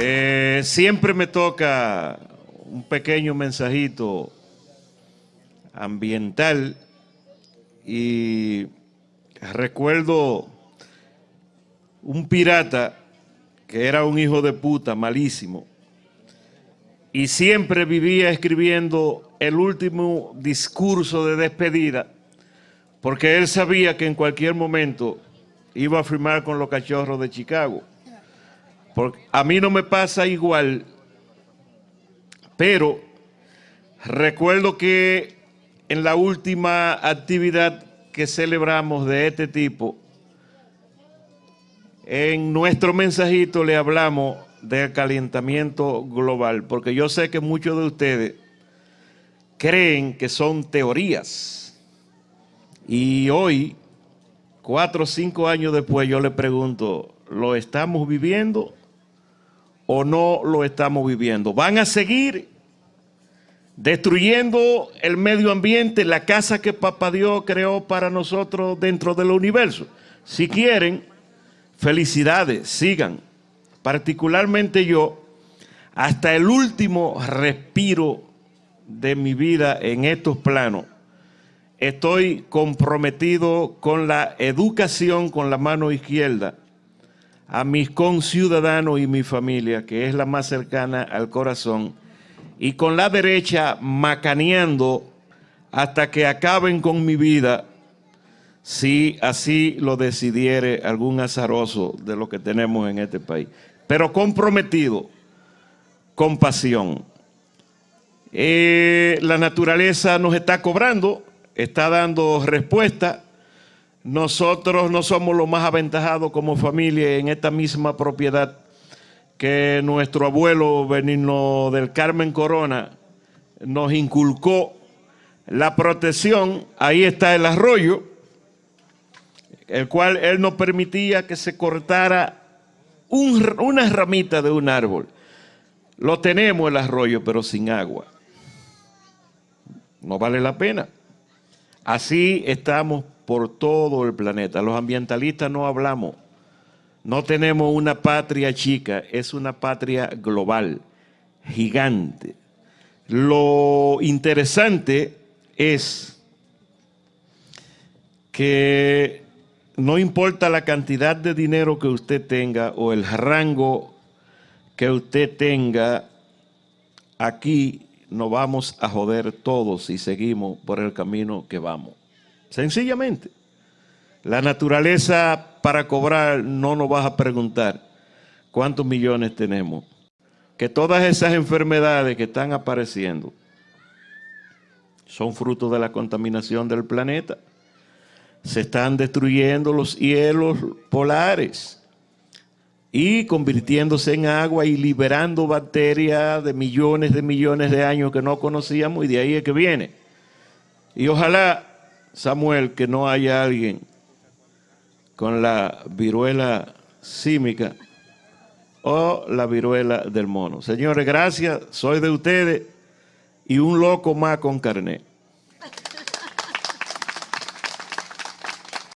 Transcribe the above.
Eh, siempre me toca un pequeño mensajito ambiental y recuerdo un pirata que era un hijo de puta malísimo y siempre vivía escribiendo el último discurso de despedida porque él sabía que en cualquier momento iba a firmar con los cachorros de Chicago. A mí no me pasa igual, pero recuerdo que en la última actividad que celebramos de este tipo, en nuestro mensajito le hablamos del calentamiento global, porque yo sé que muchos de ustedes creen que son teorías. Y hoy, cuatro o cinco años después, yo le pregunto, ¿lo estamos viviendo o no lo estamos viviendo. Van a seguir destruyendo el medio ambiente, la casa que Papá Dios creó para nosotros dentro del universo. Si quieren, felicidades, sigan. Particularmente yo, hasta el último respiro de mi vida en estos planos, estoy comprometido con la educación con la mano izquierda, a mis conciudadanos y mi familia, que es la más cercana al corazón, y con la derecha macaneando hasta que acaben con mi vida, si así lo decidiere algún azaroso de lo que tenemos en este país. Pero comprometido, con pasión. Eh, la naturaleza nos está cobrando, está dando respuesta, nosotros no somos los más aventajados como familia en esta misma propiedad que nuestro abuelo Benigno del Carmen Corona nos inculcó la protección. Ahí está el arroyo, el cual él no permitía que se cortara una ramita de un árbol. Lo tenemos el arroyo, pero sin agua. No vale la pena. Así estamos por todo el planeta. Los ambientalistas no hablamos. No tenemos una patria chica, es una patria global, gigante. Lo interesante es que no importa la cantidad de dinero que usted tenga o el rango que usted tenga, aquí nos vamos a joder todos si seguimos por el camino que vamos. Sencillamente. La naturaleza para cobrar no nos vas a preguntar cuántos millones tenemos. Que todas esas enfermedades que están apareciendo son fruto de la contaminación del planeta. Se están destruyendo los hielos polares y convirtiéndose en agua y liberando bacterias de millones de millones de años que no conocíamos y de ahí es que viene. Y ojalá Samuel, que no haya alguien con la viruela símica o la viruela del mono. Señores, gracias, soy de ustedes y un loco más con carnet.